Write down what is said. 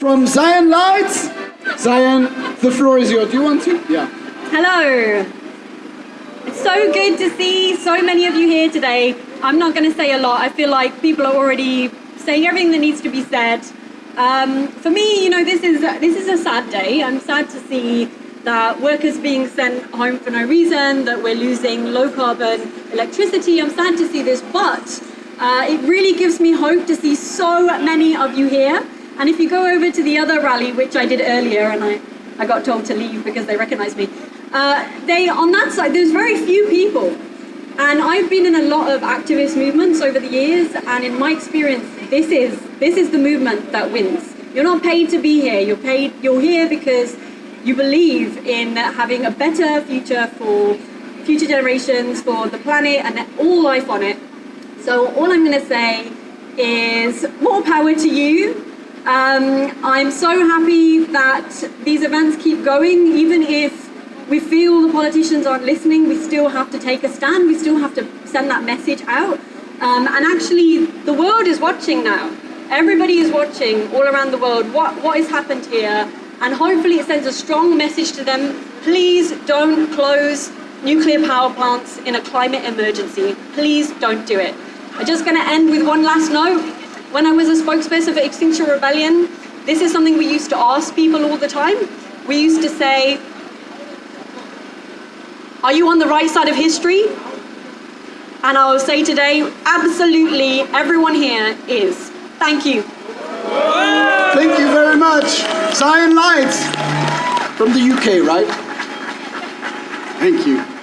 From Zion Lights, Zion, the floor is yours. Do you want to? Yeah. Hello. It's so good to see so many of you here today. I'm not going to say a lot. I feel like people are already saying everything that needs to be said. Um, for me, you know, this is this is a sad day. I'm sad to see that workers being sent home for no reason, that we're losing low carbon electricity. I'm sad to see this, but uh, it really gives me hope to see so many of you here. And if you go over to the other rally, which I did earlier, and I, I got told to leave because they recognized me, uh, they, on that side, there's very few people. And I've been in a lot of activist movements over the years, and in my experience, this is, this is the movement that wins. You're not paid to be here, you're paid, you're here because you believe in having a better future for future generations, for the planet and all life on it. So all I'm going to say is more power to you. Um, I'm so happy that these events keep going, even if we feel the politicians aren't listening, we still have to take a stand, we still have to send that message out. Um, and actually, the world is watching now. Everybody is watching all around the world what, what has happened here, and hopefully it sends a strong message to them. Please don't close nuclear power plants in a climate emergency. Please don't do it. I'm just going to end with one last note. When I was a spokesperson for Extinction Rebellion, this is something we used to ask people all the time. We used to say, are you on the right side of history? And I will say today, absolutely everyone here is. Thank you. Thank you very much. Zion Lights from the UK, right? Thank you.